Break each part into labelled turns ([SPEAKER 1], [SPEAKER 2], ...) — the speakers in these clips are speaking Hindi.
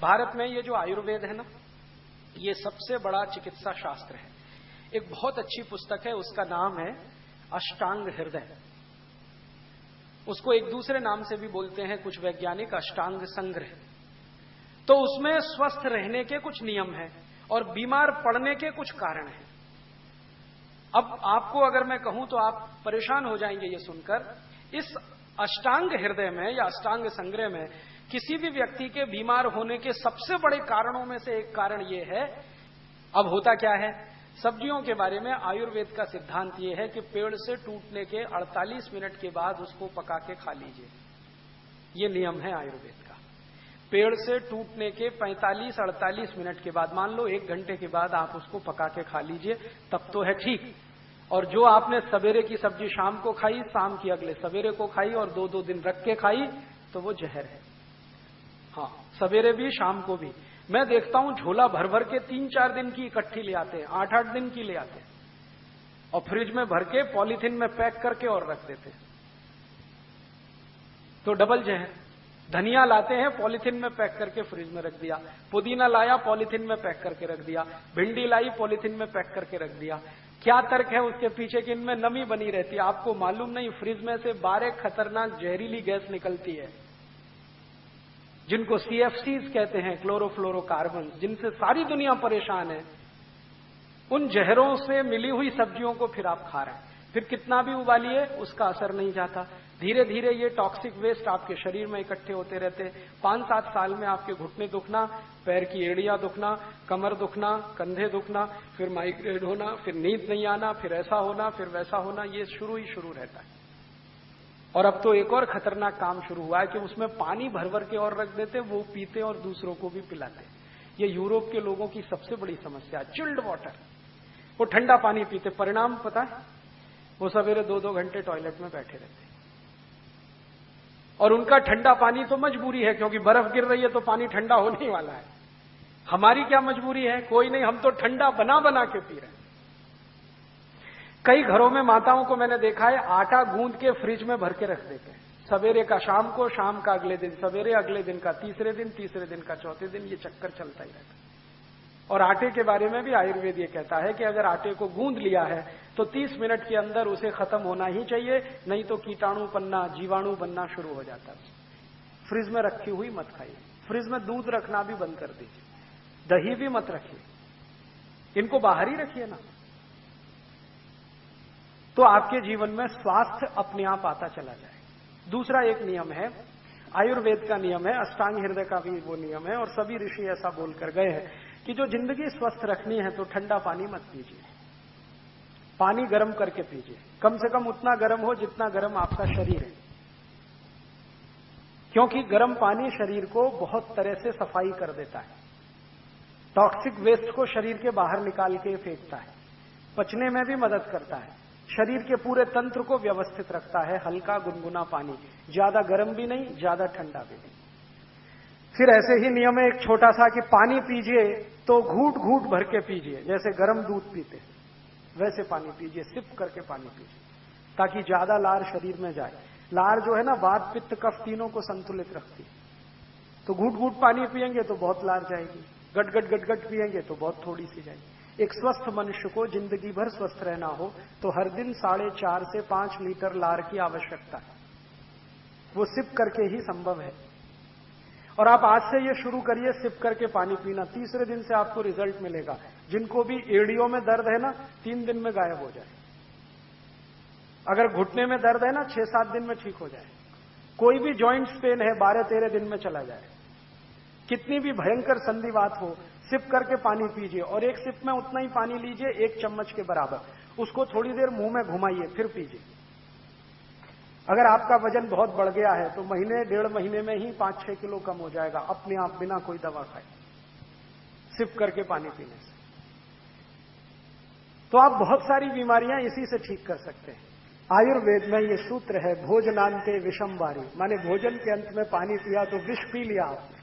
[SPEAKER 1] भारत में ये जो आयुर्वेद है ना, ये सबसे बड़ा चिकित्सा शास्त्र है। एक बहुत अच्छी पुस्तक है, उसका नाम है अष्टांग हृदय। उसको एक दूसरे नाम से भी बोलते हैं, कुछ वैज्ञानिक अष्टांग संग्रह। तो उसमें स्वस्थ रहने के कुछ नियम हैं और बीमार पड़ने के कुछ कारण हैं। अब आपको अगर मैं कहूँ तो आप परेशान हो जाएँगे ये सुनकर, इस अष्टांग हृदय में या अष्टांग संग्रह में किसी भी व्यक्ति के बीमार होने के सबसे बड़े कारणों में से एक कारण यह है, अब होता क्या है? सब्जियों के बारे में आयुर्वेद का सिद्धांत यह है कि पेड़ से टूटने के 48 मिनट के बाद उसको पका के खा लीजिए। ये नियम है आयुर्वेद का। पेड़ से टूटने के 45-48 मिनट के बाद, मान लो एक घंटे के बाद आप उसको पका के खा लीजिए, तब तो है ठीक। और जो आपने सवेरे की सब्ज़ी शाम को खाई, शाम की अगले सवेरे को खाई और दो दो दिन रख के खाई तो वो जहर है। हाँ सवेरे भी, शाम को भी। मैं देखता हूँ झोला भर भर के तीन चार दिन की इकट्ठी ले आते हैं, आठ आठ दिन की ले आते हैं। और फ्रिज में भर के पॉलीथीन में पैक करके और रख देते हैं। तो डबल जहर। धनिया लाते हैं, पॉलीथीन में पैक करके फ्रिज में रख दिया। पुदीना लाया, पॉलीथीन में पैक करके रख दिया। भिंडी लाई, पॉलीथीन में पैक करके रख दिया। क्या तर्क है उसके पीछे कि इनमें नमी बनी रहती है? आपको मालूम नहीं, फ्रिज में से बारह खतरनाक जहरीली गैस निकलती है। जिनको सीएफसीज कहते हैं क्लोरोफ्लोरोकार्बन जिनसे सारी दुनिया परेशान है, उन जहरों से मिली हुई सब्जियों को फिर आप खा रहे हैं। फिर कितना भी उबालिए, उसका असर नहीं जाता। धीरे धीरे ये टॉक्सिक वेस्ट आपके शरीर में इकट्ठे होते रहते पाँच सात साल में आपके घुटने दुखना, पैर की एड़ियाँ दुखना, कमर दुखना, कंधे दुखना, फिर माइग्रेन होना, फिर नींद नहीं आना, फिर ऐसा होना, फिर वैसा होना, ये शुरू ही शुरू रहता है। और अब तो एक और खतरनाक काम शुरू हुआ है कि उसमें पानी भर भर के और रख देते, वो पीते और दूसरों को भी पिलाते। ये यूरोप के लोगों की सबसे बड़ी समस्या, चिल्ड वाटर। वो ठंडा पानी पीते, परिणाम पता है? वो सवेरे दो दो घंटे टॉयलेट में बैठे रहते। और उनका ठंडा पानी तो मजबूरी है, क्योंकि बर्फ़ गिर रही है तो पानी ठंडा होने वाला है। हमारी क्या मजबूरी है? कोई नहीं, हम तो ठंडा बना बना के पी रहे हैं। कई घरों में माताओं को मैंने देखा है, आटा गूंद के फ्रिज में भर के रख देते हैं। सवेरे का शाम को, शाम का अगले दिन, सवेरे अगले दिन का, तीसरे दिन तीसरे दिन का, चौथे दिन ये चक्कर चलता ही रहता है। और आटे के बारे में भी आयुर्वेद ये कहता है कि अगर आटे को गूंद लिया है तो 30 मिनट के अंदर उसे खत्म होना ही चाहिए, नहीं तो कीटाणु बनना, जीवाणु बनना शुरू हो जाता है। फ्रिज में रखी हुई मत खाइए। फ्रिज में दूध रखना भी बंद कर दीजिए। दही भी मत रखिए। इनको बाहर ही रखिए ना। तो आपके जीवन में स्वास्थ्य अपने आप आता चला जाए। दूसरा एक नियम है, आयुर्वेद का नियम है, अष्टांग हृदय का भी वो नियम है, और सभी ऋषि ऐसा बोलकर गए हैं कि जो ज़िंदगी स्वस्थ रखनी है तो ठंडा पानी मत पीजिए। पानी गर्म करके पीजिए। कम से कम उतना गर्म हो जितना गर्म आपका शरीर है। क्योंकि गर्म पानी शरीर को बहुत तरह से सफ़ाई कर देता है। टॉक्सिक वेस्ट को शरीर के बाहर निकाल के फेंकता है। पचने में भी मदद करता है। शरीर के पूरे तंत्र को व्यवस्थित रखता है, हल्का गुनगुना पानी। ज़्यादा गर्म भी नहीं, ज़्यादा ठंडा भी नहीं। फिर ऐसे ही नियम है, एक छोटा सा कि पानी पीजिए तो घूट घूट भर के पीजिए, जैसे गर्म दूध पीते वैसे पानी पीजिए, सिप करके पानी पीजिए, ताकि ज़्यादा लार शरीर में जाए। लार जो है ना, वात, पित्त, कफ तीनों को संतुलित रखती तो घूट घूट पानी पियेंगे तो बहुत लार जाएगी, गट गट गट गट पियेंगे तो बहुत थोड़ी सी जाएगी। एक स्वस्थ मनुष्य को ज़िंदगी भर स्वस्थ रहना हो तो हर दिन साढ़े चार से पाँच लीटर लार की आवश्यकता है। वो सिप करके ही संभव है। और आप आज से ये शुरू करिए, सिप करके पानी पीना। तीसरे दिन से आपको रिज़ल्ट मिलेगा। जिनको भी एड़ियों में दर्द है ना, तीन दिन में गायब हो जाए। अगर घुटने में दर्द है ना, छह सात दिन में ठीक हो जाए। कोई भी ज्वाइंट पेन है, बारह तेरह दिन में चला जाए। कितनी भी भयंकर संधिवात हो सिप करके पानी पीजिए और एक सिप में उतना ही पानी लीजिए, एक चम्मच के बराबर। उसको थोड़ी देर मुँह में घुमाइए, फिर पीजिए। अगर आपका वज़न बहुत बढ़ गया है तो महीने, डेढ़ महीने में ही पाँच छह किलो कम हो जाएगा, अपने आप बिना कोई दवा खाए, सिप करके पानी पीने से। तो आप बहुत सारी बीमारियाँ इसी से ठीक कर सकते हैं। आयुर्वेद में ये सूत्र है भोजनांते विषम बारी माने भोजन के अंत में पानी पिया तो विष पी लिया आपने।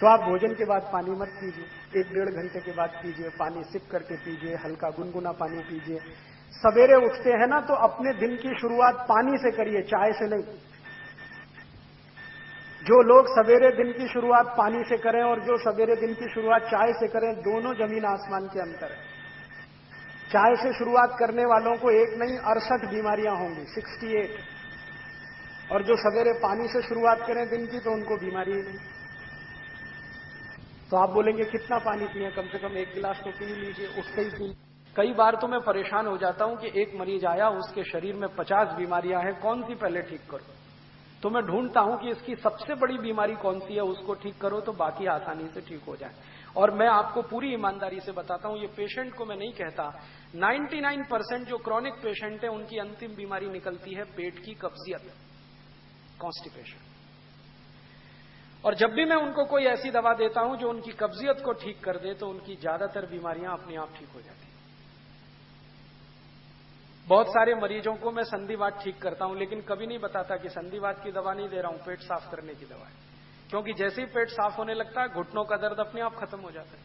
[SPEAKER 1] तो आप भोजन के बाद पानी मत पीजिए। एक डेढ़ घंटे के बाद पीजिए, पानी सिप करके पीजिए, हल्का गुनगुना पानी पीजिए। सवेरे उठते हैं ना तो अपने दिन की शुरुआत पानी से करिए, चाय से नहीं। जो लोग सवेरे दिन की शुरुआत पानी से करें और जो सवेरे दिन की शुरुआत चाय से करें, दोनों ज़मीन आसमान के अंतर है। चाय से शुरुआत करने वालों को एक नहीं, अड़सठ बीमारियाँ होंगी 68 और जो सवेरे पानी से शुरुआत करें दिन की तो उनको बीमारी ही नहीं। तो आप बोलेंगे, कितना पानी पिए, कम से कम एक गिलास तो पी लीजिए, उससे ही पी कई बार तो मैं परेशान हो जाता हूँ कि एक मरीज़ आया, उसके शरीर में पचास बीमारियाँ हैं, कौन सी पहले ठीक करो? तो मैं ढूंढता हूँ कि इसकी सबसे बड़ी बीमारी कौन सी है, उसको ठीक करो तो बाकी आसानी से ठीक हो जाए। और मैं आपको पूरी ईमानदारी से बताता हूँ, ये पेशेंट को मैं नहीं कहता। 99 परसेंट जो क्रॉनिक पेशेंट है, उनकी अंतिम बीमारी निकलती है पेट की कब्जियत, कॉन्स्टिपेशन। और जब भी मैं उनको कोई ऐसी दवा देता हूँ जो उनकी कब्जियत को ठीक कर दे तो उनकी ज़्यादातर बीमारियाँ अपने आप ठीक हो जाती बहुत सारे मरीजों को मैं संधिवात ठीक करता हूँ, लेकिन कभी नहीं बताता कि संधिवात की दवा नहीं दे रहा हूँ, पेट साफ़ करने की दवा है। क्योंकि जैसे ही पेट साफ़ होने लगता है, घुटनों का दर्द अपने आप खत्म हो जाता है।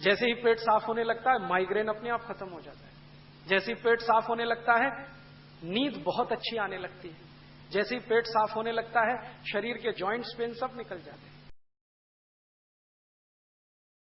[SPEAKER 1] जैसे ही पेट साफ़ होने लगता है, माइग्रेन अपने आप खत्म हो जाता है। जैसे ही पेट साफ़ होने लगता है, नींद बहुत अच्छी आने लगती है। जैसे ही पेट साफ़ होने लगता है, शरीर के ज्वाइंट्स पेन सब निकल जाते हैं।